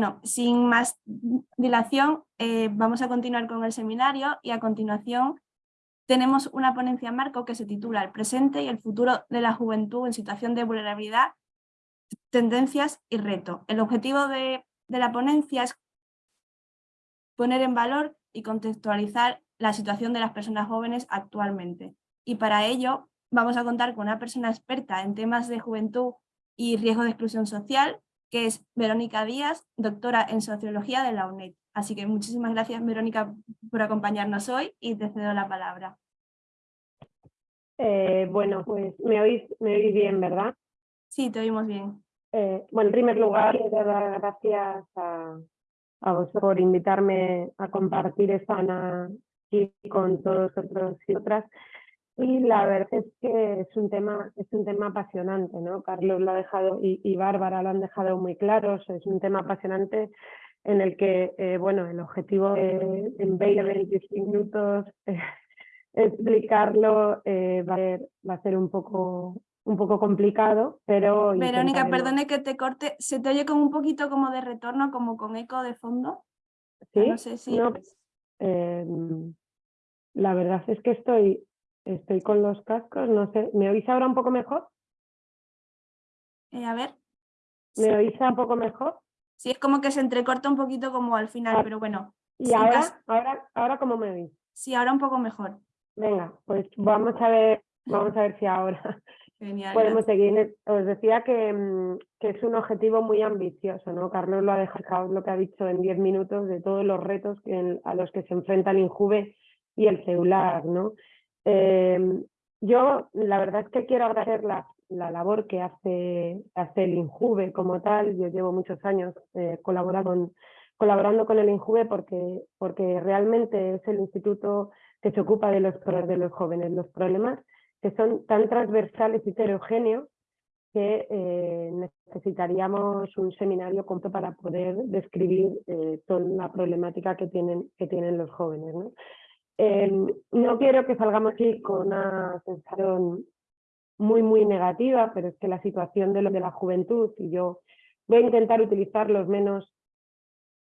Bueno, sin más dilación, eh, vamos a continuar con el seminario y a continuación tenemos una ponencia marco que se titula El presente y el futuro de la juventud en situación de vulnerabilidad, tendencias y reto. El objetivo de, de la ponencia es poner en valor y contextualizar la situación de las personas jóvenes actualmente. Y para ello vamos a contar con una persona experta en temas de juventud y riesgo de exclusión social, que es Verónica Díaz, doctora en Sociología de la UNED. Así que muchísimas gracias, Verónica, por acompañarnos hoy y te cedo la palabra. Eh, bueno, pues me oís, me oís bien, ¿verdad? Sí, te oímos bien. Eh, bueno, en primer lugar, quiero dar gracias a, a vos por invitarme a compartir esta aquí con todos otros y otras. Y la verdad es que es un tema, es un tema apasionante, ¿no? Carlos lo ha dejado y, Bárbara lo han dejado muy claros, es un tema apasionante en el que, eh, bueno, el objetivo de, en 20, 25 minutos eh, explicarlo eh, va, a ser, va, a ser, un poco un poco complicado, pero... Verónica, perdone que te corte, se te oye como un poquito como de retorno, como con eco de fondo. Sí, no sé si... Em, la verdad es que estoy, Estoy con los cascos, no sé. ¿Me oís ahora un poco mejor? Eh, a ver. ¿Me oís un poco mejor? Sí, es como que se entrecorta un poquito como al final, ah, pero bueno. ¿Y ahora, ahora, ahora cómo me oís? Sí, ahora un poco mejor. Venga, pues vamos a ver, vamos a ver si ahora podemos seguir. Os decía que, mm, que, es un objetivo muy ambicioso, ¿no? Carlos lo ha dejado lo que ha dicho en 10 minutos de todos los retos que, a los que se enfrenta el INJUVE y el celular, ¿no? Em, yo la verdad es que quiero agradecer la, la labor que hace, hace el INJUVE como tal. Yo llevo muchos años eh, colaborando, colaborando con el INJUVE porque, porque realmente es el instituto que se ocupa de los, de los jóvenes, los problemas que son tan transversales y heterogéneos que eh, necesitaríamos un seminario completo para poder describir eh, toda la problemática que tienen, que tienen los jóvenes. ¿no? Em, no quiero que salgamos aquí con una sensación muy, muy negativa, pero es que la situación de, lo de la juventud, y yo voy a intentar utilizar los menos,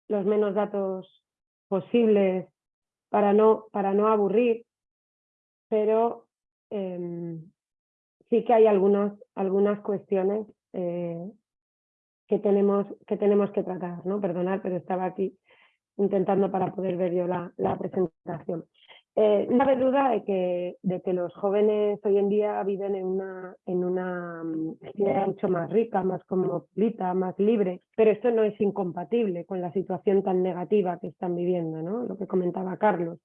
los menos datos posibles para no, para no aburrir, pero em, sí que hay algunos, algunas cuestiones eh, que, tenemos, que tenemos que tratar. ¿no? Perdonad, pero estaba aquí intentando para poder ver yo la, la presentación. Eh, no hay duda de que, de que los jóvenes hoy en día viven en una, en una sociedad mm, mucho más rica, más cosmopolita, más libre, pero esto no es incompatible con la situación tan negativa que están viviendo, ¿no? lo que comentaba Carlos.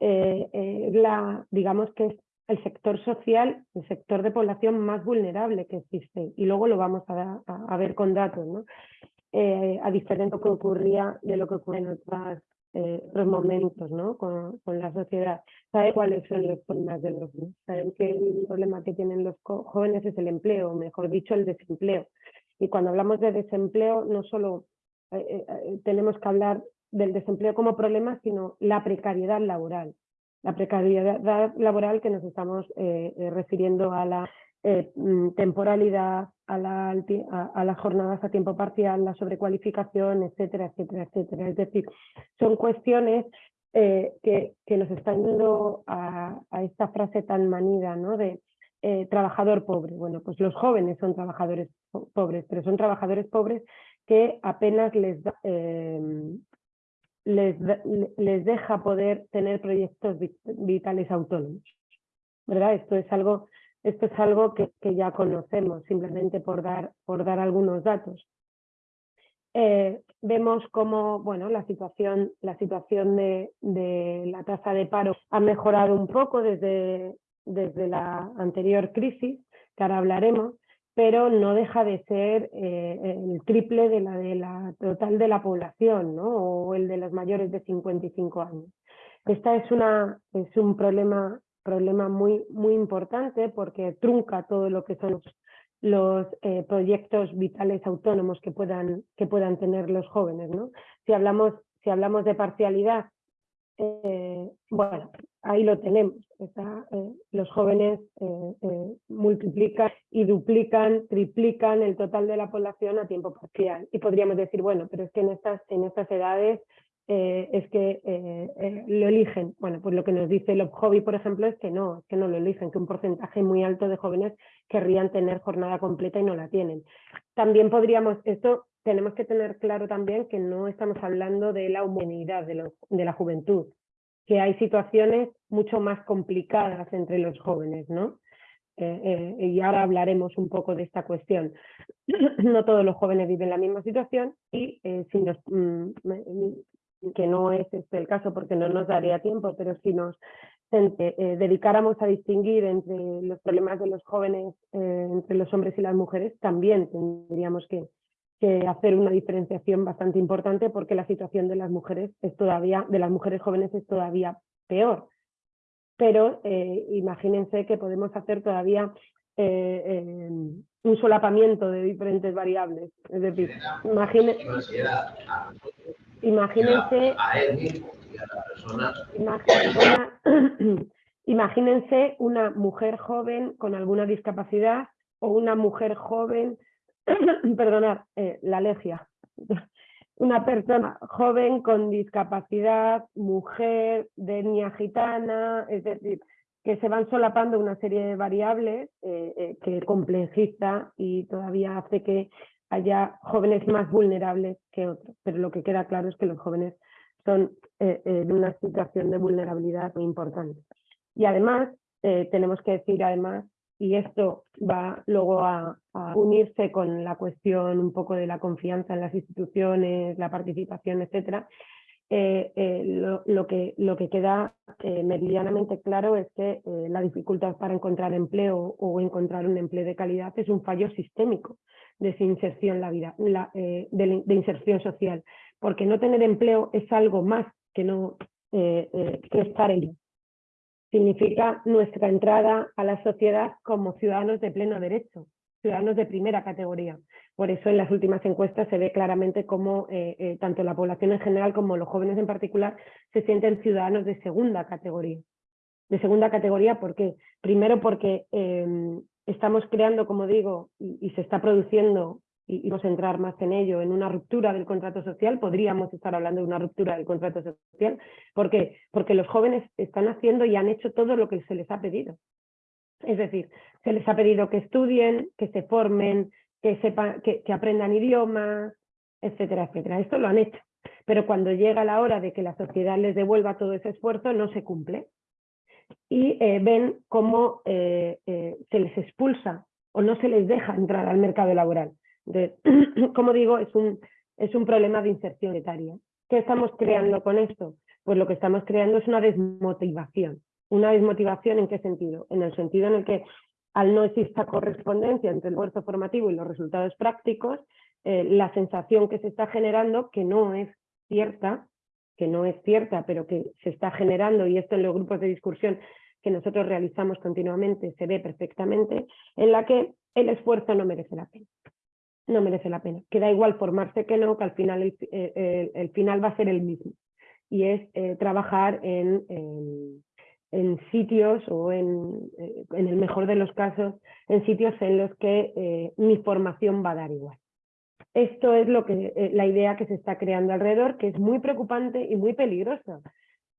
Eh, eh, la, digamos que es el sector social, el sector de población más vulnerable que existe, y luego lo vamos a, a, ver con datos, ¿no? Eh, a diferencia de que ocurría de lo que ocurre en eh, los momentos ¿no? con, la sociedad. Sabe cuáles son los problemas de los. Saben que el problema que tienen los jóvenes es el empleo, mejor dicho, el desempleo. Y cuando hablamos de desempleo, no solo eh, tenemos que hablar del desempleo como problema, sino la precariedad laboral. La precariedad laboral que nos estamos refiriendo a la eh, mm, temporalidad, a, la, a, las jornadas a tiempo parcial, la sobrecualificación, etcétera, etcétera, etcétera. Es decir, son cuestiones eh, que, nos están yendo a, esta frase tan manida ¿no? de eh, trabajador pobre. Bueno, pues los jóvenes son trabajadores pobres, pero son trabajadores pobres que apenas les, les, les deja poder tener proyectos vitales autónomos. ¿verdad? Esto es algo esto es algo que, ya conocemos, simplemente por dar, por dar algunos datos. Eh, vemos cómo bueno, la situación, la situación de, la tasa de paro ha mejorado un poco desde, desde la anterior crisis, que ahora hablaremos, pero no deja de ser eh, el triple de la, de la total de la población, ¿no? o el de los mayores de 55 años. Esta es, una, es un problema problema muy, muy importante porque trunca todo lo que son los, eh, proyectos vitales autónomos que puedan, que puedan tener los jóvenes. ¿no? Si, hablamos, si hablamos de parcialidad, eh, bueno, ahí lo tenemos. los jóvenes multiplican y duplican, triplican el total de la población a tiempo parcial. Y podríamos decir, bueno, pero es que en estas, en estas edades eh, es que eh, eh, lo eligen. Bueno, pues lo que nos dice el Hobby, por ejemplo, es que no, es que no lo eligen, que un porcentaje muy alto de jóvenes querrían tener jornada completa y no la tienen. También podríamos, esto tenemos que tener claro también que no estamos hablando de la humanidad de, de la juventud, que hay situaciones mucho más complicadas entre los jóvenes, ¿no? y ahora hablaremos un poco de esta cuestión. no todos los jóvenes viven la misma situación y si nos, mm, que no es este el caso porque no nos daría tiempo, pero si nos eh, dedicáramos a distinguir entre los problemas de los jóvenes, eh, entre los hombres y las mujeres, también tendríamos que, hacer una diferenciación bastante importante porque la situación de las mujeres es todavía, de las mujeres jóvenes es todavía peor. Pero eh, imagínense que podemos hacer todavía un solapamiento de diferentes variables. Es decir, imagínense Imagínense, imagínense una mujer joven con alguna discapacidad o una mujer joven, perdonad, eh, la alergia, una persona joven con discapacidad, mujer de etnia gitana, es decir, que se van solapando una serie de variables eh, eh, que complejiza y todavía hace que haya jóvenes más vulnerables que otros, pero lo que queda claro es que los jóvenes son eh, eh, una situación de vulnerabilidad muy importante. Y además, eh, tenemos que decir además, y esto va luego a, unirse con la cuestión un poco de la confianza en las instituciones, la participación, etcétera, lo, que, lo que queda meridianamente claro es que la dificultad para encontrar empleo o encontrar un empleo de calidad es un fallo sistémico de la vida, eh, de, inserción social, porque no tener empleo es algo más que, no, eh, eh, que estar en Significa nuestra entrada a la sociedad como ciudadanos de pleno derecho, ciudadanos de primera categoría. Por eso en las últimas encuestas se ve claramente cómo tanto la población en general como los jóvenes en particular se sienten ciudadanos de segunda categoría. De segunda categoría, ¿por qué? Primero porque em, estamos creando, como digo, y, se está produciendo, y, vamos a entrar más en ello, en una ruptura del contrato social, podríamos estar hablando de una ruptura del contrato social. ¿Por qué? Porque los jóvenes están haciendo y han hecho todo lo que se les ha pedido. Es decir, se les ha pedido que estudien, que se formen, que, sepan, que, aprendan idiomas, etcétera, etcétera. Esto lo han hecho. Pero cuando llega la hora de que la sociedad les devuelva todo ese esfuerzo, no se cumple y eh, ven cómo eh, eh, se les expulsa o no se les deja entrar al mercado laboral. como digo, es un, es un problema de inserción etaria. ¿Qué estamos creando con esto? Pues lo que estamos creando es una desmotivación. ¿Una desmotivación en qué sentido? En el sentido en el que al no exista correspondencia entre el esfuerzo formativo y los resultados prácticos, la sensación que se está generando, que no es cierta, que no es cierta, pero que se está generando, y esto en los grupos de discusión que nosotros realizamos continuamente se ve perfectamente, en la que el esfuerzo no merece la pena. No merece la pena. Que da igual formarse que no, que al final el, final va a ser el mismo. Y es eh, trabajar en, sitios o en, eh, en el mejor de los casos, en sitios en los que eh, mi formación va a dar igual. Esto es lo que, eh, la idea que se está creando alrededor, que es muy preocupante y muy peligrosa.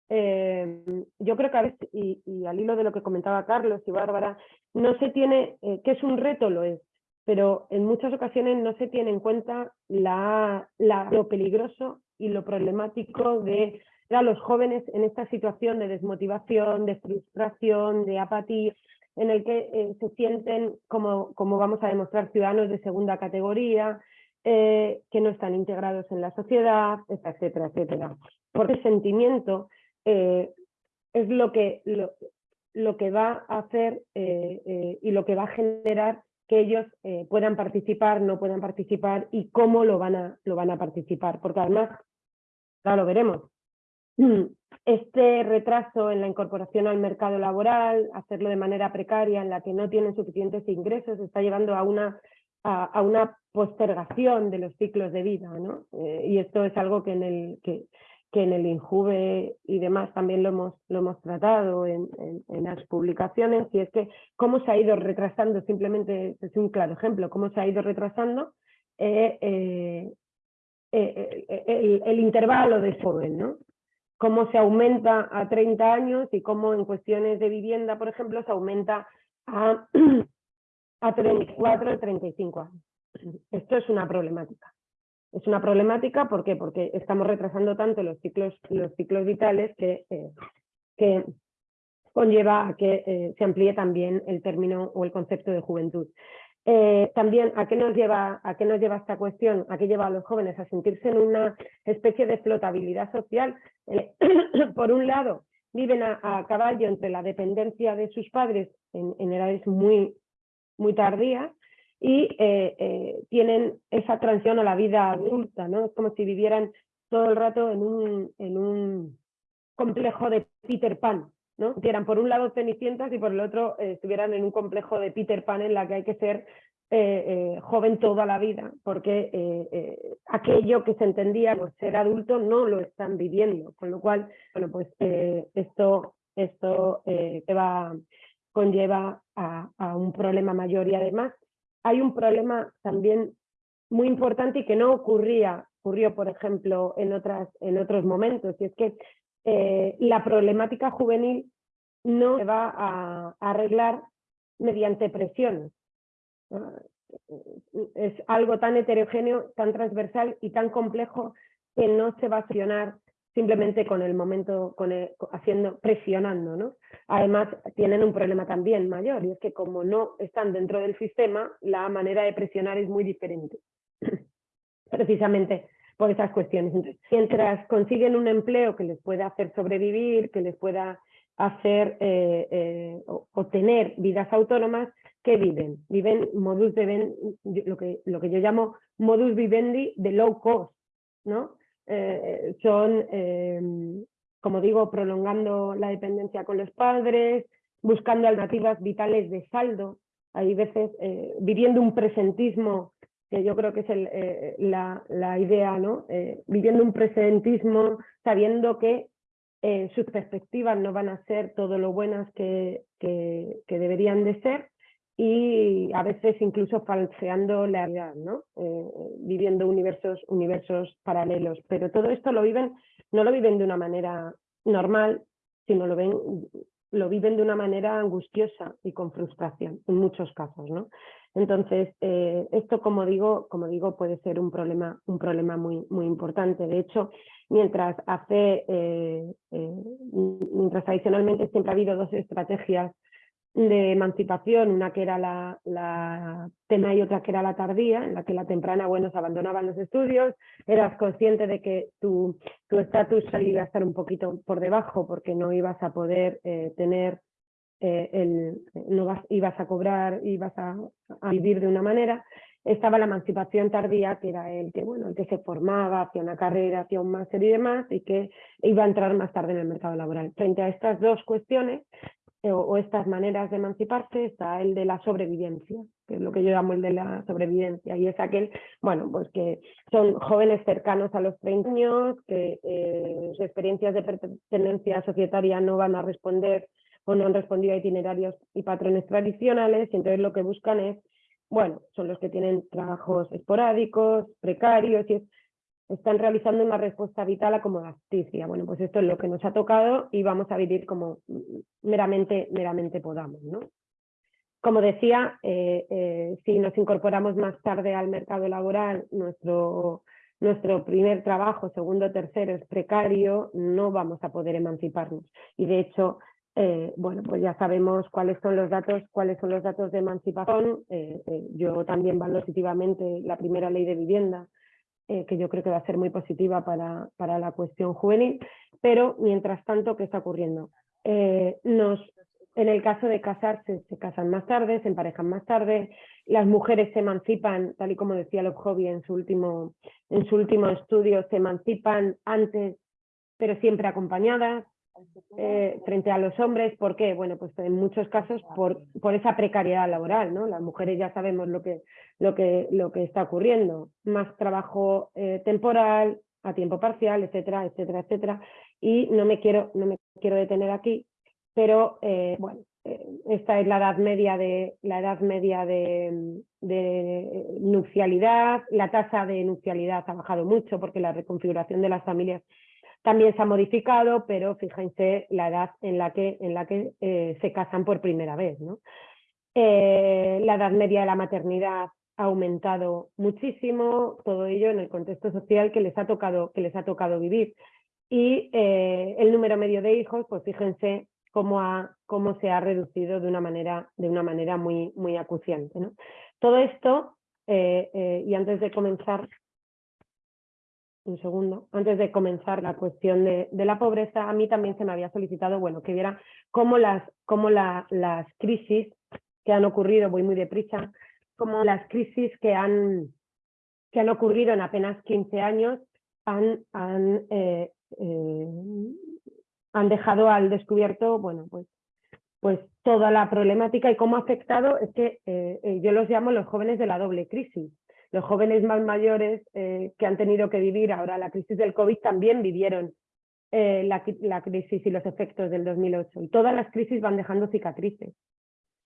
Eh, yo creo que a veces, y, al hilo de lo que comentaba Carlos y Bárbara, no se tiene, eh, que es un reto lo es, pero en muchas ocasiones no se tiene en cuenta la, lo peligroso y lo problemático de a los jóvenes en esta situación de desmotivación, de frustración, de apatía, en el que se sienten, como, como vamos a demostrar, ciudadanos de segunda categoría, eh, que no están integrados en la sociedad, etcétera, etcétera. Porque el sentimiento eh, es lo que, lo, que va a hacer eh, y lo que va a generar que ellos puedan participar, no puedan participar y cómo lo van, a, lo van a participar. Porque además, claro, lo veremos, este retraso en la incorporación al mercado laboral, hacerlo de manera precaria, en la que no tienen suficientes ingresos, está llevando a una a, una postergación de los ciclos de vida. ¿no? Eh, y esto es algo que, en el, que, en el INJUVE y demás también lo hemos, lo hemos tratado en, las publicaciones, y es que cómo se ha ido retrasando, simplemente es un claro ejemplo, cómo se ha ido retrasando eh, eh, el, intervalo de joven, ¿no? Cómo se aumenta a 30 años y cómo en cuestiones de vivienda, por ejemplo, se aumenta a, a 34 35 años. Esto es una problemática. Es una problemática ¿por qué? porque estamos retrasando tanto los ciclos, los ciclos vitales que, eh, conlleva a que eh, se amplíe también el término o el concepto de juventud. Eh, también, ¿a qué, nos lleva, ¿a qué nos lleva esta cuestión? ¿A qué lleva a los jóvenes? A sentirse en una especie de flotabilidad social. por un lado, viven a, caballo entre la dependencia de sus padres en, edades muy, muy tardías y eh, eh, tienen esa transición a la vida adulta, ¿no? Es como si vivieran todo el rato en un, en un complejo de Peter Pan, ¿no? Eran por un lado cenicientas y por el otro eh, estuvieran en un complejo de Peter Pan en la que hay que ser joven toda la vida, porque aquello que se entendía por ser adulto no lo están viviendo, con lo cual, bueno, pues esto, esto va, conlleva a, a un problema mayor y además hay un problema también muy importante y que no ocurría, ocurrió por ejemplo en, otras, en otros momentos, y es que eh, la problemática juvenil no se va a, arreglar mediante presiones. Es algo tan heterogéneo, tan transversal y tan complejo que no se va a accionar simplemente con el momento, con haciendo, presionando. ¿no? Además, tienen un problema también mayor, y es que como no están dentro del sistema, la manera de presionar es muy diferente. Precisamente por esas cuestiones. mientras consiguen un empleo que les pueda hacer sobrevivir, que les pueda hacer eh, eh, obtener vidas autónomas, ¿qué viven? Viven modus vivendi, lo que, lo que yo llamo modus vivendi de low cost, ¿no? Eh, son, em, como digo, prolongando la dependencia con los padres, buscando alternativas vitales de saldo, hay veces eh, viviendo un presentismo, yo creo que es eh, la, la, idea, ¿no? viviendo un presentismo sabiendo que sus perspectivas no van a ser todo lo buenas que, que, que deberían de ser y a veces incluso falseando la realidad, ¿no? Eh, viviendo universos, universos paralelos. Pero todo esto lo viven, no lo viven de una manera normal, sino lo, ven, lo viven de una manera angustiosa y con frustración, en muchos casos. ¿no? Entonces, eh, esto, como digo, como digo, puede ser un problema, un problema muy, muy importante. De hecho, mientras hace, eh, mientras tradicionalmente siempre ha habido dos estrategias de emancipación, una que era la, la, y otra que era la tardía, en la que la temprana, bueno, se abandonaban los estudios, eras consciente de que tu estatus iba a estar un poquito por debajo porque no ibas a poder eh, tener, eh, el, no vas, ibas a cobrar, ibas a, a, vivir de una manera, estaba la emancipación tardía, que era el que, bueno, el que se formaba, hacía una carrera, hacía un máster y demás, y que iba a entrar más tarde en el mercado laboral. Frente a estas dos cuestiones, eh, o, estas maneras de emanciparse está el de la sobrevivencia, que es lo que yo llamo el de la sobrevivencia, y es aquel, bueno, pues que son jóvenes cercanos a los 30 años, que eh, sus experiencias de pertenencia societaria no van a responder o no han respondido a itinerarios y patrones tradicionales, y entonces lo que buscan es, bueno, son los que tienen trabajos esporádicos, precarios, y es están realizando una respuesta vital a como justicia. Bueno, pues esto es lo que nos ha tocado y vamos a vivir como meramente, meramente podamos. ¿no? Como decía, eh, eh, si nos incorporamos más tarde al mercado laboral, nuestro, nuestro primer trabajo, segundo, tercero es precario, no vamos a poder emanciparnos. Y de hecho, eh, bueno, pues ya sabemos cuáles son los datos, cuáles son los datos de emancipación. yo también valoro positivamente la primera ley de vivienda eh, que yo creo que va a ser muy positiva para, para, la cuestión juvenil, pero mientras tanto, ¿qué está ocurriendo? Eh, nos, en el caso de casarse, se casan más tarde, se emparejan más tarde, las mujeres se emancipan, tal y como decía Love en su último, en su último estudio, se emancipan antes, pero siempre acompañadas, eh, frente a los hombres. ¿Por qué? Bueno, pues en muchos casos por, esa precariedad laboral, ¿no? Las mujeres ya sabemos lo que, lo que, lo que está ocurriendo. Más trabajo eh, temporal, a tiempo parcial, etcétera, etcétera, etcétera. Y no me quiero, no me quiero detener aquí, pero eh, bueno, esta es la edad media de la edad media de, de, nupcialidad, la tasa de nupcialidad ha bajado mucho porque la reconfiguración de las familias también se ha modificado, pero fíjense la edad en la que, en la que eh, se casan por primera vez. ¿no? Eh, la edad media de la maternidad ha aumentado muchísimo, todo ello en el contexto social que les ha tocado, que les ha tocado vivir. Y eh, el número medio de hijos, pues fíjense cómo, ha, cómo se ha reducido de una manera, de una manera muy, muy acuciante. ¿no? Todo esto, y antes de comenzar un segundo, antes de comenzar la cuestión de, la pobreza, a mí también se me había solicitado, bueno, que viera cómo las, cómo las crisis que han ocurrido, voy muy deprisa, como las crisis que han, que han ocurrido en apenas 15 años han, han, eh, eh, han dejado al descubierto, bueno, pues, pues toda la problemática y cómo ha afectado, es que eh, yo los llamo los jóvenes de la doble crisis los jóvenes más mayores eh, que han tenido que vivir ahora la crisis del COVID también vivieron eh, la, crisis y los efectos del 2008. Y todas las crisis van dejando cicatrices,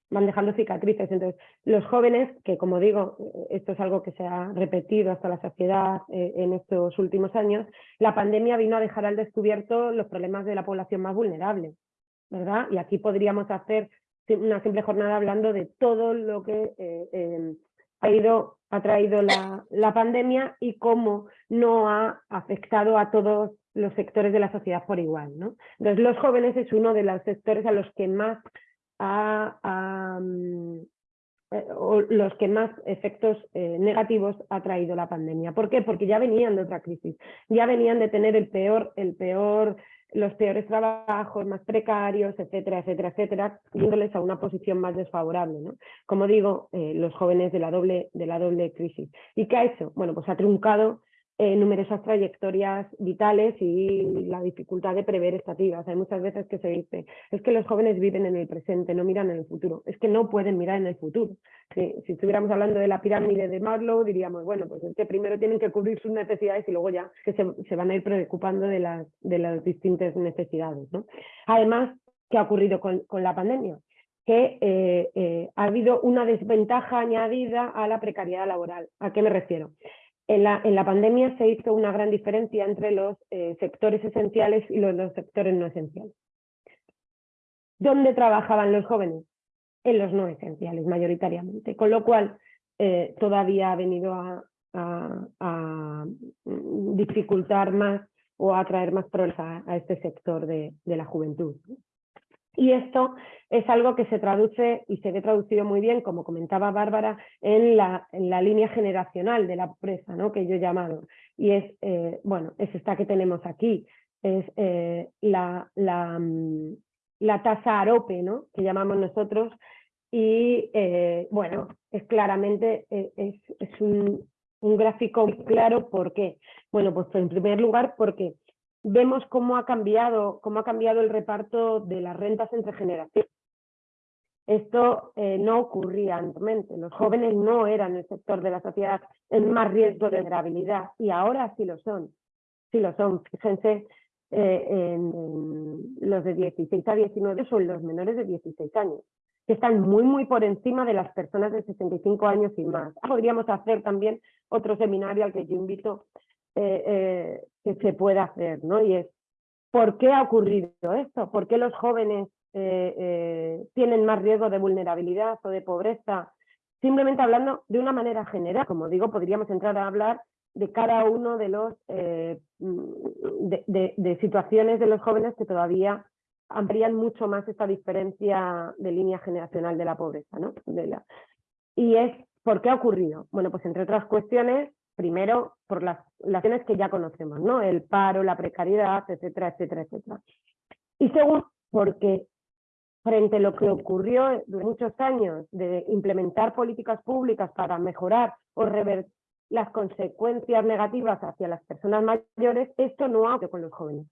van dejando cicatrices. Entonces, los jóvenes, que como digo, eh, esto es algo que se ha repetido hasta la saciedad en estos últimos años, la pandemia vino a dejar al descubierto los problemas de la población más vulnerable, ¿verdad? Y aquí podríamos hacer una simple jornada hablando de todo lo que ha ido ha traído la, la, pandemia y cómo no ha afectado a todos los sectores de la sociedad por igual. ¿no? Entonces, los jóvenes es uno de los sectores a los que más ha, mm, eh, los que más efectos eh, negativos ha traído la pandemia. ¿Por qué? Porque ya venían de otra crisis, ya venían de tener el peor, el peor los peores trabajos, más precarios, etcétera, etcétera, etcétera, yéndoles a una posición más desfavorable. ¿no? Como digo, eh, los jóvenes de la, doble, de la doble crisis. ¿Y qué ha hecho? Bueno, pues ha truncado eh, numerosas trayectorias vitales y la dificultad de prever estativas. Hay muchas veces que se dice, es que los jóvenes viven en el presente, no miran en el futuro. Es que no pueden mirar en el futuro. Si, estuviéramos hablando de la pirámide de Maslow, diríamos, bueno, pues es que primero tienen que cubrir sus necesidades y luego ya que se, van a ir preocupando de las, de las distintas necesidades. Además, ¿qué ha ocurrido con, la pandemia? que eh, eh, ha habido una desventaja añadida a la precariedad laboral. ¿A qué me refiero? En la, pandemia se hizo una gran diferencia entre los eh, sectores esenciales y los, sectores no esenciales. ¿Dónde trabajaban los jóvenes? En los no esenciales, mayoritariamente. Con lo cual, eh, todavía ha venido a, dificultar más o a traer más problemas a, este sector de, de la juventud. Y esto es algo que se traduce y se ve traducido muy bien, como comentaba Bárbara, en la, en la línea generacional de la pobreza, ¿no? que yo he llamado. Y es, eh, bueno, es esta que tenemos aquí, es eh, la, la, mm, la, tasa AROPE, ¿no? que llamamos nosotros, y eh, bueno, es claramente, es, es un, un gráfico claro, ¿por qué? Bueno, pues en primer lugar porque vemos cómo ha cambiado, cómo ha cambiado el reparto de las rentas entre generaciones. Esto eh, no ocurría anteriormente. Los jóvenes no eran el sector de la sociedad en más riesgo de vulnerabilidad y ahora sí lo son. Sí lo son. Fíjense, eh, en, los de 16 a 19 son los menores de 16 años, que están muy, muy por encima de las personas de 65 años y más. Podríamos hacer también otro seminario al que yo invito eh, eh, que se pueda hacer, ¿no? Y es, ¿por qué ha ocurrido esto? ¿Por qué los jóvenes eh, tienen más riesgo de vulnerabilidad o de pobreza? Simplemente hablando de una manera general, como digo, podríamos entrar a hablar de cada uno de los mm, de, situaciones de los jóvenes que todavía amplían mucho más esta diferencia de línea generacional de la pobreza. ¿no? Y es, ¿por qué ha ocurrido? Bueno, pues entre otras cuestiones, Primero, por las relaciones que ya conocemos, ¿no? El paro, la precariedad, etcétera, etcétera, etcétera. Y segundo, porque frente a lo que ocurrió durante muchos años de implementar políticas públicas para mejorar o revertir las consecuencias negativas hacia las personas mayores, esto no ha con los jóvenes.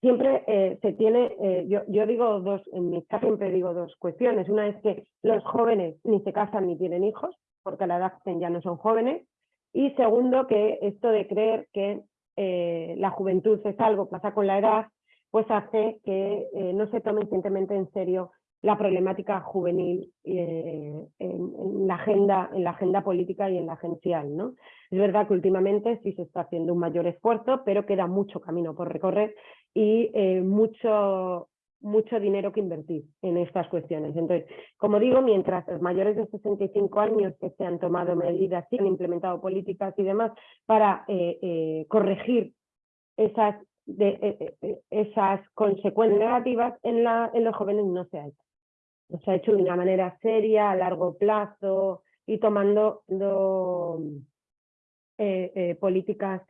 Siempre eh, se tiene, eh, yo, yo, digo dos, en mi caso siempre digo dos cuestiones. Una es que los jóvenes ni se casan ni tienen hijos, porque a la edad ya no son jóvenes, Y segundo, que esto de creer que eh, la juventud es algo que pasa con la edad, pues hace que eh, no se tome suficientemente en serio la problemática juvenil eh, en, la agenda, en la agenda política y en la agencial. ¿no? Es verdad que últimamente sí se está haciendo un mayor esfuerzo, pero queda mucho camino por recorrer y mucho, mucho dinero que invertir en estas cuestiones. Entonces, como digo, mientras los mayores de 65 años que se han tomado medidas y han implementado políticas y demás para eh, eh, corregir eh, esas consecuencias negativas, en los jóvenes no se ha hecho. No se ha hecho de una manera seria, a largo plazo y tomando políticas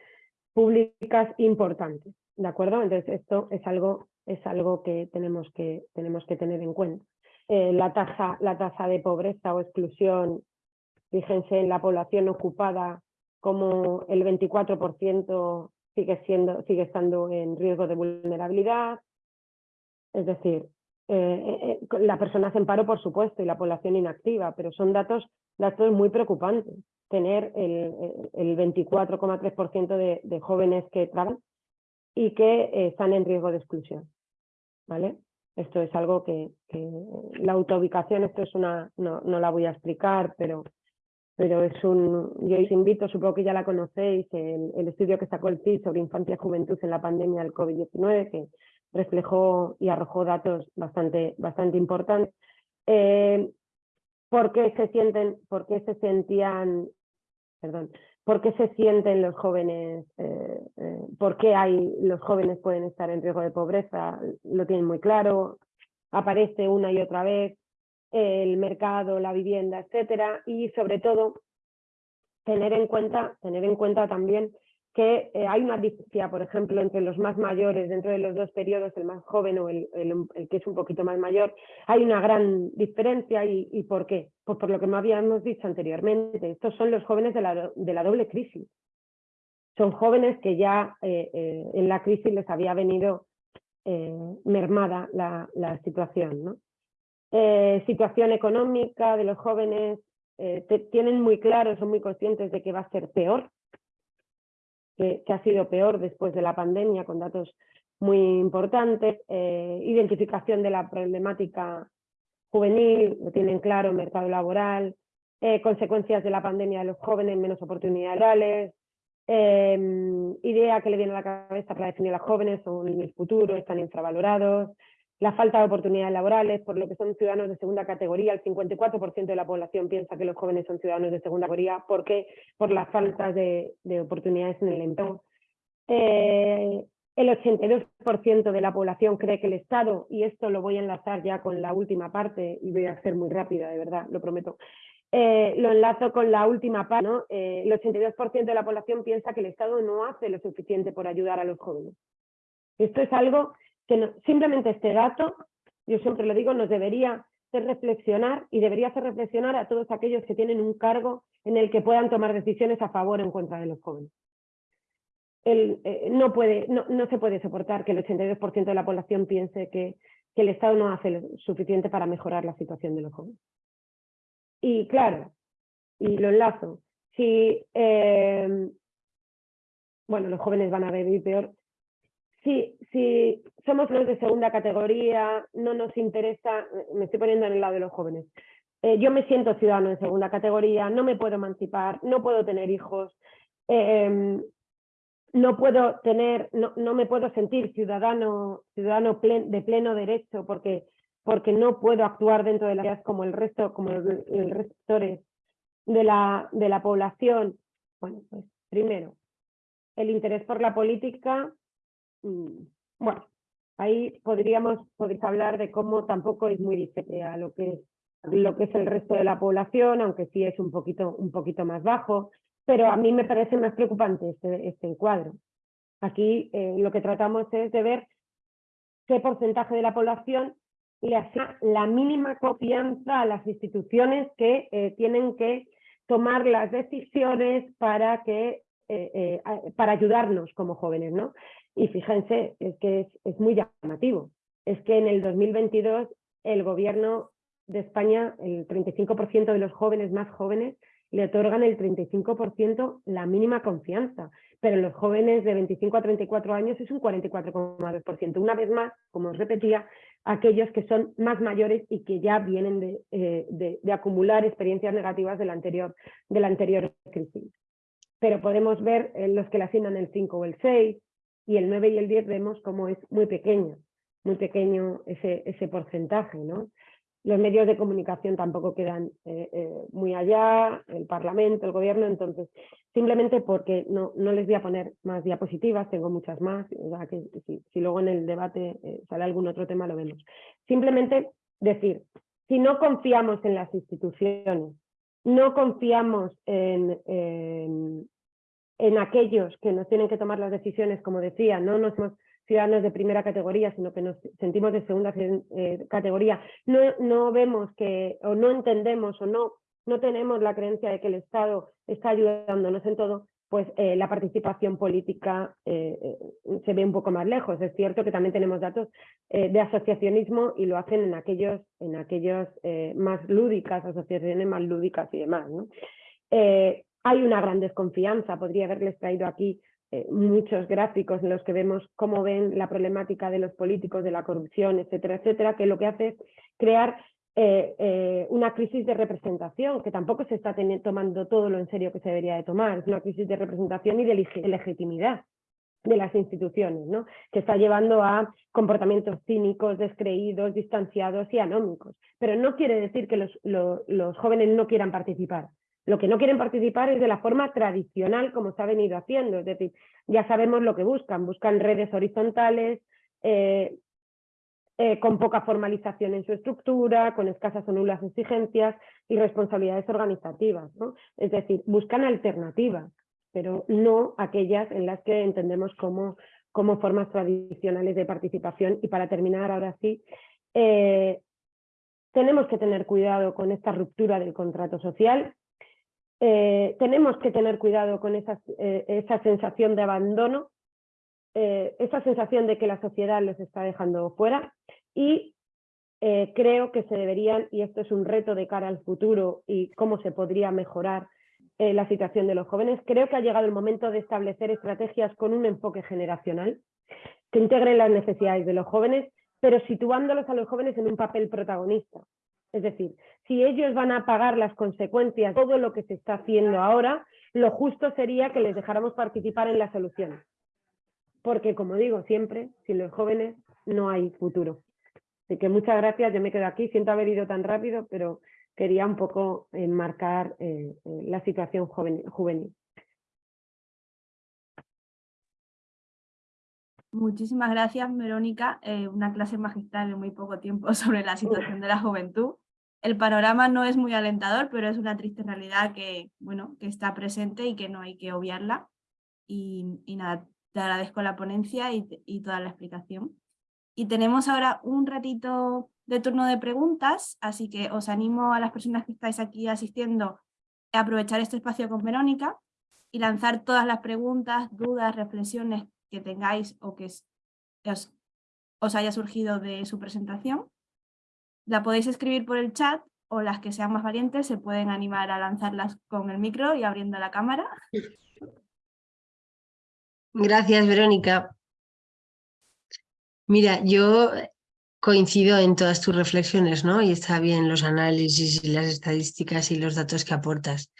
públicas importantes. ¿De acuerdo? Entonces, esto es algo es algo que tenemos que, tenemos que tener en cuenta. Eh, la, tasa, la tasa de pobreza o exclusión, fíjense en la población ocupada, como el 24% sigue, siendo, sigue estando en riesgo de vulnerabilidad. Es decir, eh, eh, la persona en paro, por supuesto, y la población inactiva, pero son datos, datos muy preocupantes. Tener el, el 24,3% de, de jóvenes que trabajan y que están en riesgo de exclusión. ¿Vale? Esto es algo que, la autoubicación, esto es una, no, no, la voy a explicar, pero, pero es un, yo os invito, supongo que ya la conocéis, el, estudio que sacó el CIS sobre infancia y juventud en la pandemia del COVID-19, que reflejó y arrojó datos bastante, bastante importantes. Eh, ¿Por qué se sienten, por qué se sentían, perdón, ¿Por qué se sienten los jóvenes? Eh, eh, ¿Por qué hay, los jóvenes pueden estar en riesgo de pobreza? Lo tienen muy claro. Aparece una y otra vez el mercado, la vivienda, etcétera. Y sobre todo, tener en cuenta, tener en cuenta también que eh, hay una diferencia, por ejemplo, entre los más mayores, dentro de los dos periodos, el más joven o el, que es un poquito más mayor, hay una gran diferencia y, ¿por qué? Pues por lo que me habíamos dicho anteriormente, estos son los jóvenes de la, de la doble crisis. Son jóvenes que ya eh, eh, en la crisis les había venido mermada la, situación. situación económica de los jóvenes, tienen muy claro, son muy conscientes de que va a ser peor que, ha sido peor después de la pandemia, con datos muy importantes, eh, identificación de la problemática juvenil, lo tienen claro, mercado laboral, eh, consecuencias de la pandemia de los jóvenes, menos oportunidades reales, eh, idea que le viene a la cabeza para definir a los jóvenes, son el futuro, están infravalorados, la falta de oportunidades laborales, por lo que son ciudadanos de segunda categoría. El 54% de la población piensa que los jóvenes son ciudadanos de segunda categoría. ¿Por qué? Por las faltas de, oportunidades en el empleo. Eh, el 82% de la población cree que el Estado, y esto lo voy a enlazar ya con la última parte, y voy a ser muy rápida, de verdad, lo prometo. Eh, lo enlazo con la última parte. ¿no? Eh, el 82% de la población piensa que el Estado no hace lo suficiente por ayudar a los jóvenes. Esto es algo que simplemente este dato, yo siempre lo digo, nos debería hacer reflexionar y debería hacer reflexionar a todos aquellos que tienen un cargo en el que puedan tomar decisiones a favor o en contra de los jóvenes. Eh, no, puede, no, no, se puede soportar que el 82% de la población piense que, que, el Estado no hace lo suficiente para mejorar la situación de los jóvenes. Y claro, y lo enlazo, si eh, bueno, los jóvenes van a vivir peor, si, si somos los de segunda categoría, no nos interesa, me estoy poniendo en el lado de los jóvenes, eh, yo me siento ciudadano de segunda categoría, no me puedo emancipar, no puedo tener hijos, em, no puedo tener, no, no, me puedo sentir ciudadano, ciudadano de pleno derecho porque, porque no puedo actuar dentro de las ideas como el resto, como el, resto de la, de la población. Bueno, pues primero, el interés por la política Mm, bueno, ahí podríamos, hablar de cómo tampoco es muy diferente a lo que lo que es el resto de la población, aunque sí es un poquito, un poquito más bajo, pero a mí me parece más preocupante este, este encuadro. Aquí eh, lo que tratamos es de ver qué porcentaje de la población le hace la mínima confianza a las instituciones que eh, tienen que tomar las decisiones para que eh, para ayudarnos como jóvenes, ¿no? Y fíjense, es que es, muy llamativo. Es que en el 2022 el gobierno de España, el 35% de los jóvenes más jóvenes, le otorgan el 35% la mínima confianza, pero en los jóvenes de 25 a 34 años es un 44,2%. Una vez más, como os repetía, aquellos que son más mayores y que ya vienen eh, de, acumular experiencias negativas de la anterior, de la anterior crisis. Pero podemos ver en los que le asignan el 5 o el 6 y el 9 y el 10 vemos cómo es muy pequeño, muy pequeño ese, ese porcentaje. Los medios de comunicación tampoco quedan eh, eh, muy allá, el Parlamento, el Gobierno, entonces simplemente porque no, no les voy a poner más diapositivas, tengo muchas más, que si, luego en el debate eh, sale algún otro tema lo vemos. Simplemente decir, si no confiamos en las instituciones, no confiamos en, en aquellos que nos tienen que tomar las decisiones, como decía, no nos hemos ciudadanos de primera categoría, sino que nos sentimos de segunda eh, categoría, no, no vemos que, o no entendemos o no, no tenemos la creencia de que el Estado está ayudándonos en todo, pues eh, la participación política eh, se ve un poco más lejos. Es cierto que también tenemos datos de asociacionismo y lo hacen en aquellos, en aquellos más lúdicas, asociaciones más lúdicas y demás. Hay una gran desconfianza, podría haberles traído aquí eh, muchos gráficos en los que vemos cómo ven la problemática de los políticos, de la corrupción, etcétera, etcétera, que lo que hace es crear eh, eh, una crisis de representación, que tampoco se está tomando todo lo en serio que se debería de tomar, es una crisis de representación y de legitimidad de las instituciones, ¿no? que está llevando a comportamientos cínicos, descreídos, distanciados y anómicos. Pero no quiere decir que los, los jóvenes no quieran participar, lo que no quieren participar es de la forma tradicional como se ha venido haciendo, es decir, ya sabemos lo que buscan, buscan redes horizontales, eh, eh, con poca formalización en su estructura, con escasas o nulas exigencias y responsabilidades organizativas. ¿no? Es decir, buscan alternativas, pero no aquellas en las que entendemos como, como formas tradicionales de participación. Y para terminar, ahora sí, eh, tenemos que tener cuidado con esta ruptura del contrato social, eh, tenemos que tener cuidado con eh, esa sensación de abandono, eh, esa sensación de que la sociedad los está dejando fuera y creo que se deberían, y esto es un reto de cara al futuro y cómo se podría mejorar la situación de los jóvenes, creo que ha llegado el momento de establecer estrategias con un enfoque generacional que integren las necesidades de los jóvenes, pero situándolos a los jóvenes en un papel protagonista. Es decir, si ellos van a pagar las consecuencias de todo lo que se está haciendo ahora, lo justo sería que les dejáramos participar en las soluciones. Porque, como digo siempre, sin los jóvenes no hay futuro. Así que muchas gracias, yo me quedo aquí, siento haber ido tan rápido, pero quería un poco enmarcar eh, eh, la situación juvenil. Muchísimas gracias, Verónica. Eh, una clase magistral en muy poco tiempo sobre la situación de la juventud el panorama no es muy alentador, pero es una triste realidad que, bueno, que está presente y que no hay que obviarla. Y, nada, te agradezco la ponencia y, toda la explicación. Y tenemos ahora un ratito de turno de preguntas, así que os animo a las personas que estáis aquí asistiendo a aprovechar este espacio con Verónica y lanzar todas las preguntas, dudas, reflexiones que tengáis o que os haya surgido de su presentación. La podéis escribir por el chat o las que sean más valientes se pueden animar a lanzarlas con el micro y abriendo la cámara. Gracias, Verónica. Mira, yo coincido en todas tus reflexiones, ¿no? Y está bien los análisis y las estadísticas y los datos que aportas.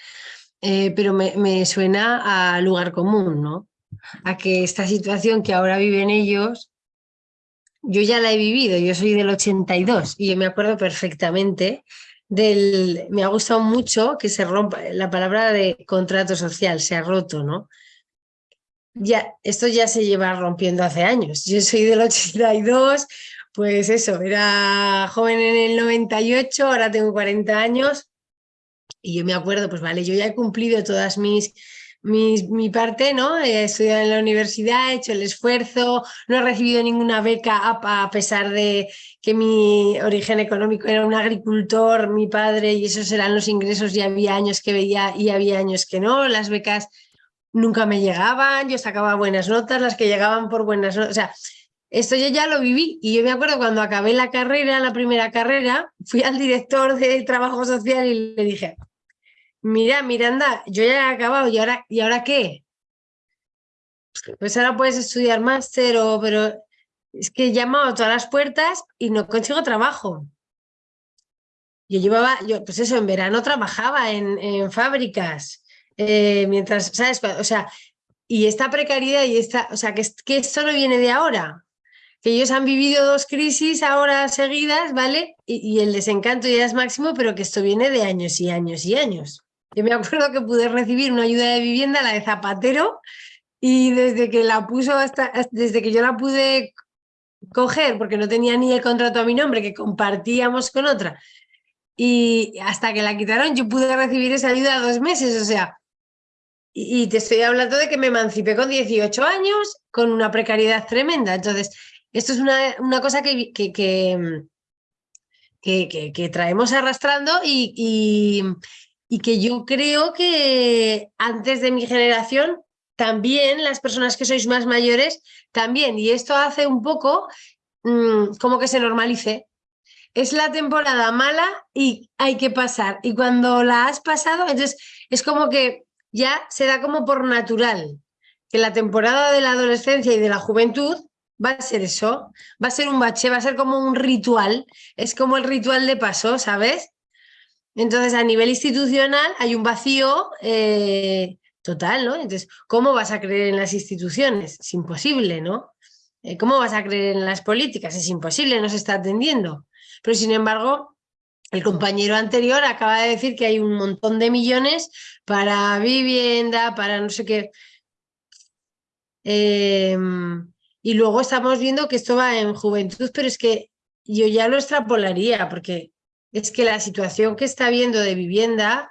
Eh, pero me, me, suena a lugar común, ¿no? A que esta situación que ahora viven ellos yo ya la he vivido, yo soy del 82 y yo me acuerdo perfectamente del, me ha gustado mucho que se rompa la palabra de contrato social, se ha roto, ¿no? Ya, esto ya se lleva rompiendo hace años. Yo soy del 82, pues eso, era joven en el 98, ahora tengo 40 años y yo me acuerdo, pues vale, yo ya he cumplido todas mis mi, parte, ¿no? He estudiado en la universidad, he hecho el esfuerzo, no he recibido ninguna beca a, pesar de que mi origen económico era un agricultor, mi padre, y esos eran los ingresos y había años que veía y había años que no. Las becas nunca me llegaban, yo sacaba buenas notas, las que llegaban por buenas notas, o sea, esto yo ya lo viví y yo me acuerdo cuando acabé la carrera, la primera carrera, fui al director de trabajo social y le dije, mira, Miranda, yo ya he acabado, ¿y ahora, ¿y ahora qué? Pues ahora puedes estudiar máster o, pero es que he llamado a todas las puertas y no consigo trabajo. Yo llevaba, yo, pues eso, en verano trabajaba en, fábricas, eh, mientras, ¿sabes? O sea, y esta precariedad y esta, o sea, que, que esto no viene de ahora, que ellos han vivido dos crisis ahora seguidas, ¿vale? Y, el desencanto ya es máximo, pero que esto viene de años y años y años. Yo me acuerdo que pude recibir una ayuda de vivienda, la de Zapatero, y desde que la puso hasta, desde que yo la pude coger, porque no tenía ni el contrato a mi nombre, que compartíamos con otra, y hasta que la quitaron yo pude recibir esa ayuda dos meses, o sea, y, te estoy hablando de que me emancipé con 18 años, con una precariedad tremenda, entonces esto es una, cosa que, que, que, traemos arrastrando y, y, que yo creo que antes de mi generación también las personas que sois más mayores también. Y esto hace un poco mm, como que se normalice. Es la temporada mala y hay que pasar. Y cuando la has pasado, entonces es como que ya se da como por natural que la temporada de la adolescencia y de la juventud va a ser eso, va a ser un bache, va a ser como un ritual, es como el ritual de paso, ¿sabes? Entonces, a nivel institucional hay un vacío eh, total, ¿no? Entonces, ¿cómo vas a creer en las instituciones? Es imposible, ¿no? Eh, ¿Cómo vas a creer en las políticas? Es imposible, no se está atendiendo. Pero, sin embargo, el compañero anterior acaba de decir que hay un montón de millones para vivienda, para no sé qué. Eh, y luego estamos viendo que esto va en juventud, pero es que yo ya lo extrapolaría, porque es que la situación que está viendo de vivienda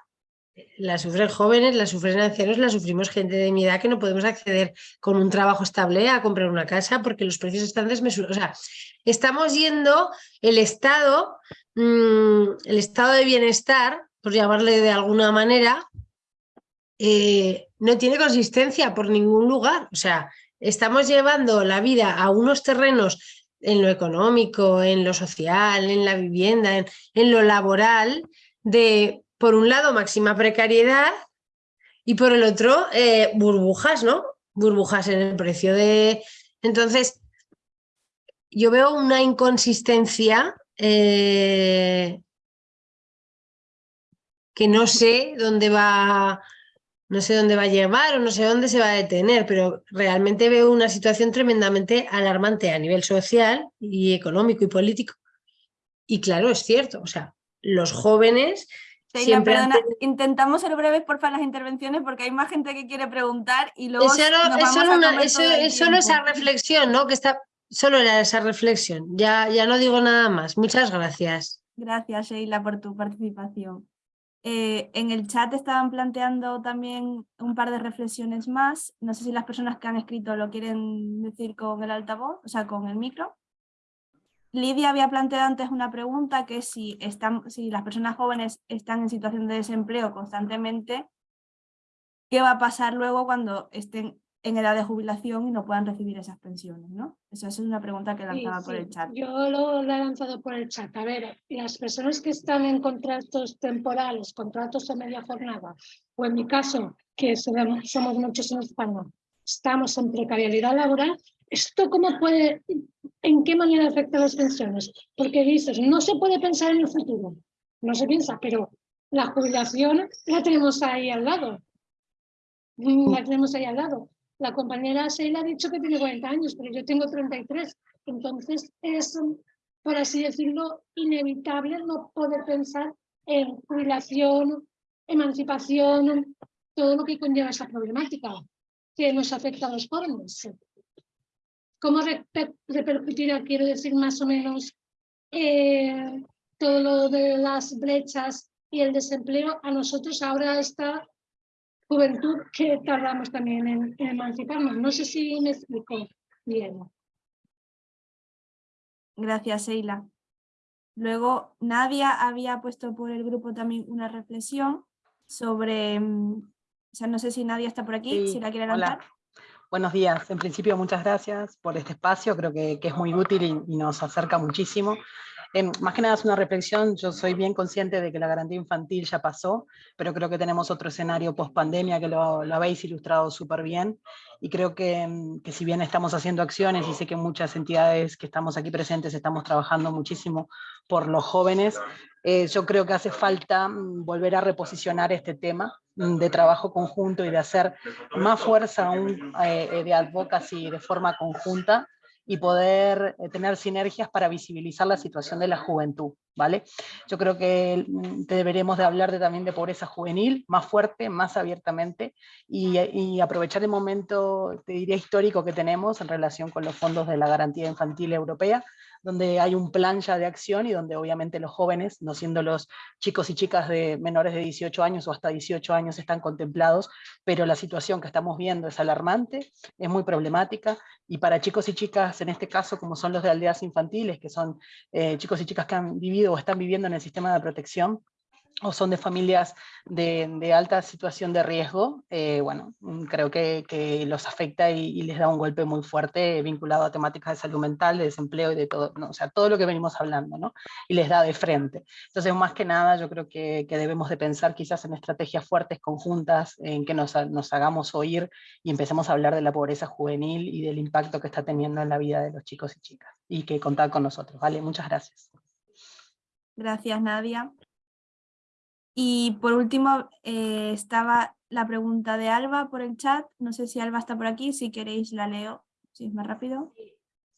la sufren jóvenes, la sufren ancianos, la sufrimos gente de mi edad que no podemos acceder con un trabajo estable a comprar una casa porque los precios están desmesurados. O sea, estamos yendo el estado, mm, el estado de bienestar, por llamarle de alguna manera, eh, no tiene consistencia por ningún lugar. O sea, estamos llevando la vida a unos terrenos en lo económico, en lo social, en la vivienda, en, lo laboral, de, por un lado, máxima precariedad y por el otro, eh, burbujas, ¿no? Burbujas en el precio de... Entonces, yo veo una inconsistencia eh, que no sé dónde va no sé dónde va a llevar o no sé dónde se va a detener, pero realmente veo una situación tremendamente alarmante a nivel social y económico y político. Y claro, es cierto, o sea, los jóvenes... siempre intentamos ser breves, por favor, las intervenciones porque hay más gente que quiere preguntar y luego... Es solo, esa reflexión, ¿no? Que está, solo era esa reflexión, ya, ya no digo nada más. Muchas gracias. Gracias, Sheila, por tu participación. Eh, en el chat estaban planteando también un par de reflexiones más. No sé si las personas que han escrito lo quieren decir con el altavoz, o sea, con el micro. Lidia había planteado antes una pregunta que si, están, si las personas jóvenes están en situación de desempleo constantemente, ¿qué va a pasar luego cuando estén en edad de jubilación y no puedan recibir esas pensiones, ¿no? Esa es una pregunta que lanzaba por el chat. Yo lo, he lanzado por el chat. A ver, las personas que están en contratos temporales, contratos de media jornada, o en mi caso, que somos muchos en España, estamos en precariedad laboral, ¿esto cómo puede, en qué manera afecta a las pensiones? Porque dices, no se puede pensar en el futuro, no se piensa, pero la jubilación la tenemos ahí al lado. La tenemos ahí al lado. La compañera Sheila ha dicho que tiene 40 años, pero yo tengo 33. Entonces es, por así decirlo, inevitable no poder pensar en jubilación, emancipación, todo lo que conlleva esa problemática que nos afecta a los jóvenes. ¿Cómo repercutirá, quiero decir, más o menos eh, todo lo de las brechas y el desempleo? A nosotros ahora está juventud que tardamos también en, emanciparnos. No sé si me explico bien. Gracias, Sheila. Luego, Nadia había puesto por el grupo también una reflexión sobre, mm, o sea, no sé si Nadia está por aquí, si la quiere lanzar. Buenos días. En principio, muchas gracias por este espacio. Creo que, es muy útil y, nos acerca muchísimo. Em, más que nada es una reflexión, yo soy bien consciente de que la garantía infantil ya pasó, pero creo que tenemos otro escenario post pandemia que lo, habéis ilustrado súper bien, y creo que, que, si bien estamos haciendo acciones, y sé que muchas entidades que estamos aquí presentes estamos trabajando muchísimo por los jóvenes, eh, yo creo que hace falta mm, volver a reposicionar este tema mm, de trabajo conjunto y de hacer más fuerza aún eh, eh, de advocacy de forma conjunta y poder tener sinergias para visibilizar la situación de la juventud, ¿vale? Yo creo que mm, deberemos de hablar de, también de pobreza juvenil, más fuerte, más abiertamente, y, y, aprovechar el momento, te diría, histórico que tenemos en relación con los fondos de la garantía infantil europea, donde hay un plan ya de acción y donde obviamente los jóvenes, no siendo los chicos y chicas de menores de 18 años o hasta 18 años están contemplados, pero la situación que estamos viendo es alarmante, es muy problemática, y para chicos y chicas, en este caso, como son los de aldeas infantiles, que son eh, chicos y chicas que han vivido o están viviendo en el sistema de protección, o son de familias de, alta situación de riesgo, eh, bueno, creo que, los afecta y, les da un golpe muy fuerte vinculado a temáticas de salud mental, de desempleo y de todo, o sea, todo lo que venimos hablando, ¿no? Y les da de frente. Entonces, más que nada, yo creo que, debemos de pensar quizás en estrategias fuertes, conjuntas, en que nos, nos hagamos oír y empecemos a hablar de la pobreza juvenil y del impacto que está teniendo en la vida de los chicos y chicas. Y que contar con nosotros, ¿vale? Muchas gracias. Gracias, Nadia. Y por último, eh, estaba la pregunta de Alba por el chat. No sé si Alba está por aquí, si queréis la leo, si es más rápido.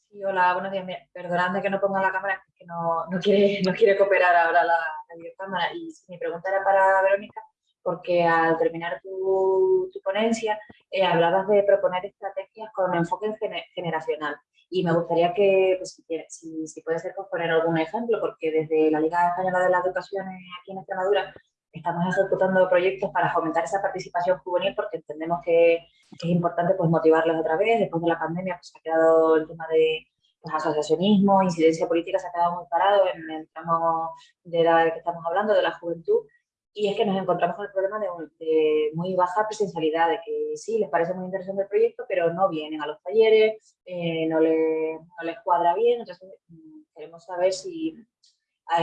Sí, hola, buenos días. Perdonadme que no ponga la cámara, que no, no, quiere, no quiere cooperar ahora la, la cámara. Y mi pregunta era para Verónica, porque al terminar tu, tu ponencia eh, hablabas de proponer estrategias con enfoque generacional. Y me gustaría que, pues, si, si, puede ser, pues, poner algún ejemplo, porque desde la Liga Española de la Educación aquí en Extremadura estamos ejecutando proyectos para fomentar esa participación juvenil porque entendemos que, es importante pues, motivarles otra vez. Después de la pandemia pues, ha quedado el tema de pues, asociacionismo, incidencia política, se ha quedado muy parado en el tramo de edad que estamos hablando, de la juventud. Y es que nos encontramos con el problema de, muy baja presencialidad, de que sí, les parece muy interesante el proyecto, pero no vienen a los talleres, eh, no, le, no, les cuadra bien. Entonces, mm, queremos saber si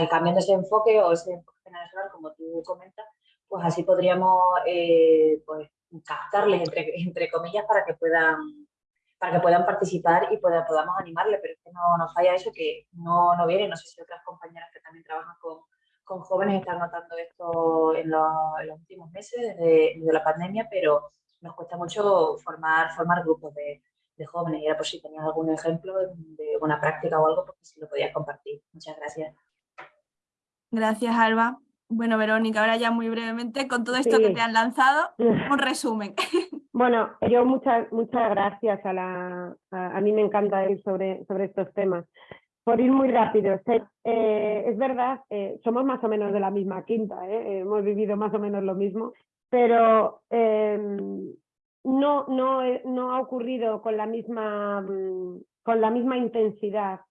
cambiando ese enfoque o ese enfoque generacional, como tú comentas, pues así podríamos eh, pues, captarles, entre, comillas, para que puedan para que puedan participar y podamos animarles, pero es que no nos falla eso, que no, no vienen, no sé si otras compañeras que también trabajan con, con jóvenes están notando esto en, los, últimos meses, desde, la pandemia, pero nos cuesta mucho formar, formar grupos de, jóvenes y era por si tenías algún ejemplo de una práctica o algo, porque si lo podías compartir. Muchas gracias. Gracias, Alba. Bueno, Verónica, ahora ya muy brevemente, con todo esto que te han lanzado, un resumen. Bueno, yo muchas muchas gracias a la... A, mí me encanta ir sobre, sobre estos temas por ir muy rápido, eh, es verdad, eh, somos más o menos de la misma quinta, ¿eh? hemos vivido más o menos lo mismo, pero em, no, no, no, ha ocurrido con la misma, mm, con la misma intensidad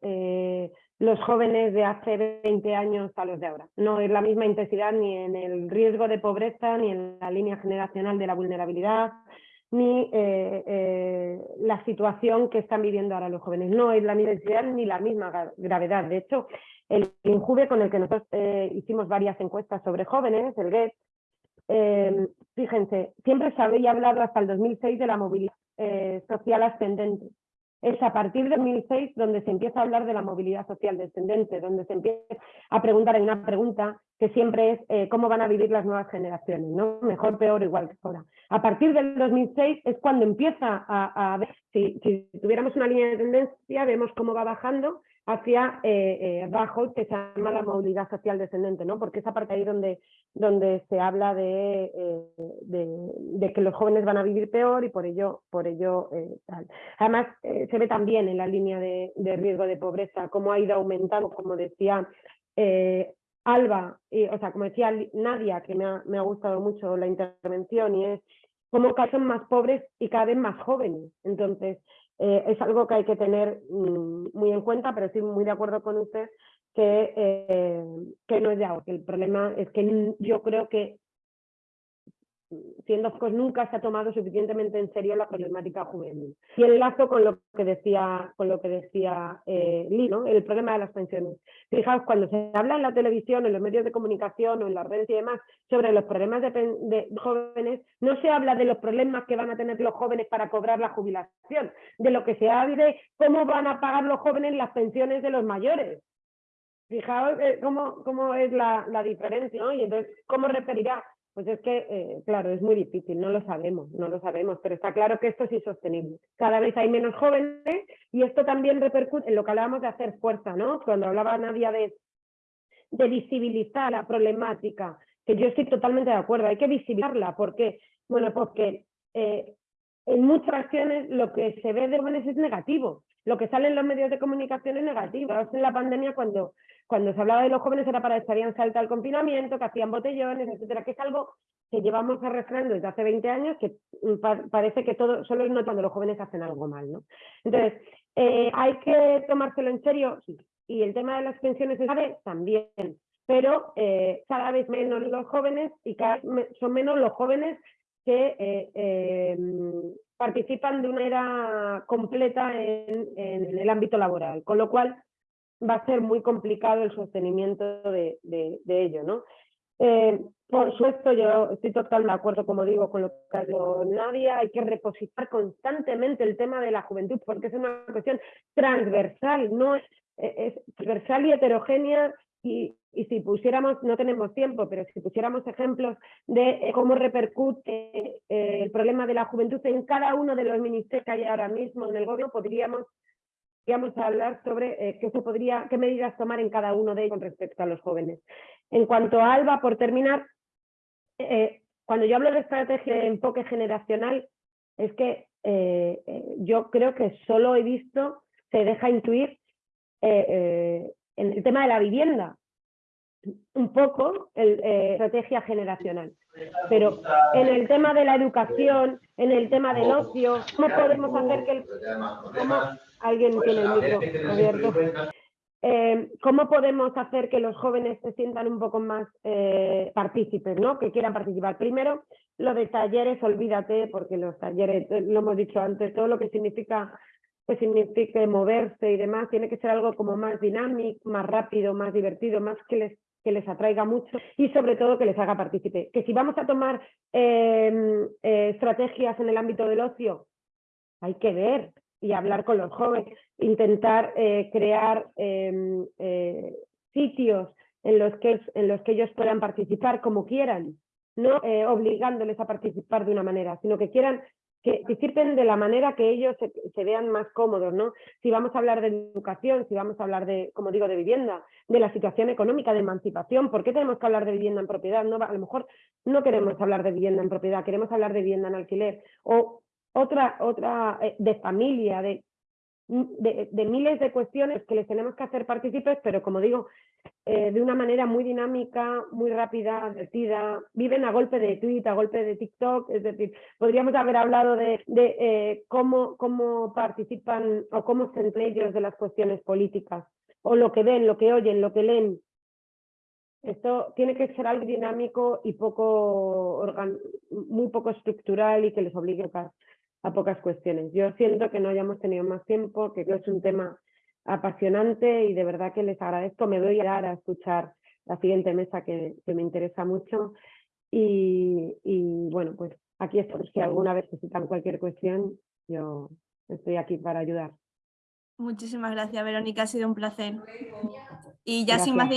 los jóvenes de hace 20 años a los de ahora. No es la misma intensidad ni en el riesgo de pobreza, ni en la línea generacional de la vulnerabilidad, ni eh, eh, la situación que están viviendo ahora los jóvenes. No es la misma ni la misma gravedad. De hecho, el INJUVE con el que nosotros eh, hicimos varias encuestas sobre jóvenes, el GET, fíjense, siempre se había hablado hasta el 2006 de la movilidad social ascendente es a partir de 2006 donde se empieza a hablar de la movilidad social descendente, donde se empieza a preguntar, hay una pregunta que siempre es eh, cómo van a vivir las nuevas generaciones, ¿no? mejor, peor, igual que ahora. A partir del 2006 es cuando empieza a, ver, si, si tuviéramos una línea de tendencia, vemos cómo va bajando hacia eh, eh que se llama la movilidad social descendente, ¿no? porque es a partir ahí donde, donde se habla de, eh, de, que los jóvenes van a vivir peor y por ello, por ello eh, tal. Además, se ve también en la línea de, riesgo de pobreza cómo ha ido aumentando, como decía Alba, y, o sea, como decía Nadia, que me ha, me ha gustado mucho la intervención, y es cómo cada vez son más pobres y cada vez más jóvenes. Entonces, eh, es algo que hay que tener mm, muy en cuenta, pero estoy muy de acuerdo con usted que, eh, que no es de ahora, que el problema es que yo creo que siendo pues nunca se ha tomado suficientemente en serio la problemática juvenil. Y enlazo con lo que decía, con lo que decía eh, el problema de las pensiones. Fijaos, cuando se habla en la televisión, en los medios de comunicación o en las redes y demás sobre los problemas de, jóvenes, no se habla de los problemas que van a tener los jóvenes para cobrar la jubilación, de lo que se habla de cómo van a pagar los jóvenes las pensiones de los mayores. Fijaos eh, cómo, cómo es la, la diferencia, ¿no? Y entonces, ¿cómo referirá pues es que, eh, claro, es muy difícil, no lo sabemos, no lo sabemos, pero está claro que esto es insostenible. Cada vez hay menos jóvenes y esto también repercute en lo que hablábamos de hacer fuerza, ¿no? Cuando hablaba Nadia de, visibilizar la problemática, que yo estoy totalmente de acuerdo, hay que visibilizarla, porque, bueno, porque eh, en muchas ocasiones lo que se ve de jóvenes es negativo, lo que sale en los medios de comunicación es negativo. En la pandemia cuando cuando se hablaba de los jóvenes era para que estarían salta al confinamiento, que hacían botellones, etcétera, que es algo que llevamos arrastrando desde hace 20 años, que mm, parece que todo solo es no cuando los jóvenes hacen algo mal. ¿no? Entonces, eh, ¿hay que tomárselo en serio? Sí. Y el tema de las pensiones de también. Pero eh, cada vez menos los jóvenes y cada vez son menos los jóvenes que eh, participan de una manera completa en, el ámbito laboral. Con lo cual, va a ser muy complicado el sostenimiento de, ello. ¿no? Eh, por supuesto, yo estoy totalmente de acuerdo, como digo, con lo que ha dicho Nadia, hay que repositar constantemente el tema de la juventud, porque es una cuestión transversal, no es transversal y heterogénea, y, si pusiéramos, no tenemos tiempo, pero si pusiéramos ejemplos de cómo repercute eh, el problema de la juventud en cada uno de los ministerios que hay ahora mismo en el gobierno, podríamos a hablar sobre eh, qué, se podría, qué medidas tomar en cada uno de ellos con respecto a los jóvenes. En cuanto a Alba, por terminar, eh, cuando yo hablo de estrategia de enfoque generacional, es que yo creo que solo he visto, se deja intuir en el tema de la vivienda, un poco el, estrategia generacional. Pero en el tema de la educación, en el tema del ocio, ¿cómo podemos hacer que el, alguien tiene el micro abierto. Eh, ¿Cómo podemos hacer que los jóvenes se sientan un poco más eh, partícipes, ¿no? que quieran participar? Primero, lo de talleres, olvídate, porque los talleres, eh, lo hemos dicho antes, todo lo que significa que signifique moverse y demás, tiene que ser algo como más dinámico, más rápido, más divertido, más que les, que les atraiga mucho y sobre todo que les haga partícipe. Que si vamos a tomar em, estrategias en el ámbito del ocio, hay que ver, y hablar con los jóvenes, intentar eh, crear em, eh, sitios en los, que, en los que ellos puedan participar como quieran, no eh, obligándoles a participar de una manera, sino que quieran que participen de la manera que ellos se, vean más cómodos, ¿no? Si vamos a hablar de educación, si vamos a hablar de, como digo, de vivienda, de la situación económica, de emancipación, ¿por qué tenemos que hablar de vivienda en propiedad? A lo mejor no queremos hablar de vivienda en propiedad, queremos hablar de vivienda en alquiler, o otra, otra eh, de familia, de, de, miles de cuestiones que les tenemos que hacer partícipes, pero como digo, eh, de una manera muy dinámica, muy rápida, divertida, viven a golpe de tweet, a golpe de TikTok, es decir, podríamos haber hablado de, eh, cómo, cómo participan o cómo se entre ellos de las cuestiones políticas, o lo que ven, lo que oyen, lo que leen. Esto tiene que ser algo dinámico y poco muy poco estructural y que les obligue a a pocas cuestiones. Yo siento que no hayamos tenido más tiempo, que es un tema apasionante y de verdad que les agradezco. Me doy a dar a escuchar la siguiente mesa que, me interesa mucho y, bueno, pues aquí estoy. Si alguna vez necesitan cualquier cuestión, yo estoy aquí para ayudar. Muchísimas gracias, Verónica. Ha sido un placer. Y ya sin más